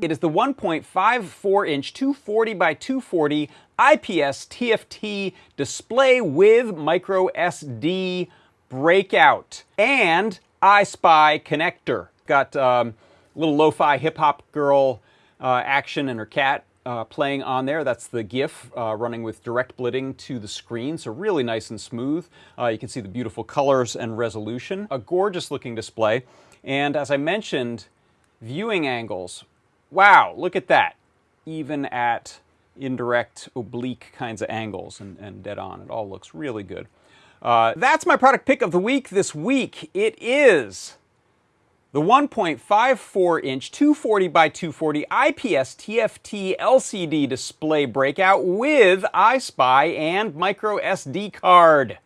It is the 1.54 inch 240 by 240 IPS TFT display with micro SD breakout and EYESPI connector. Got um, little lo-fi hip-hop girl uh, action and her cat uh, playing on there. That's the GIF uh, running with direct blitting to the screen, so really nice and smooth. Uh, you can see the beautiful colors and resolution. A gorgeous looking display. And as I mentioned, viewing angles. Wow, look at that. Even at indirect, oblique kinds of angles and, and dead on. It all looks really good. Uh, that's my product pick of the week this week. It is the 1.54 inch 240 by 240 IPS TFT LCD display breakout with EYESPI and micro SD card.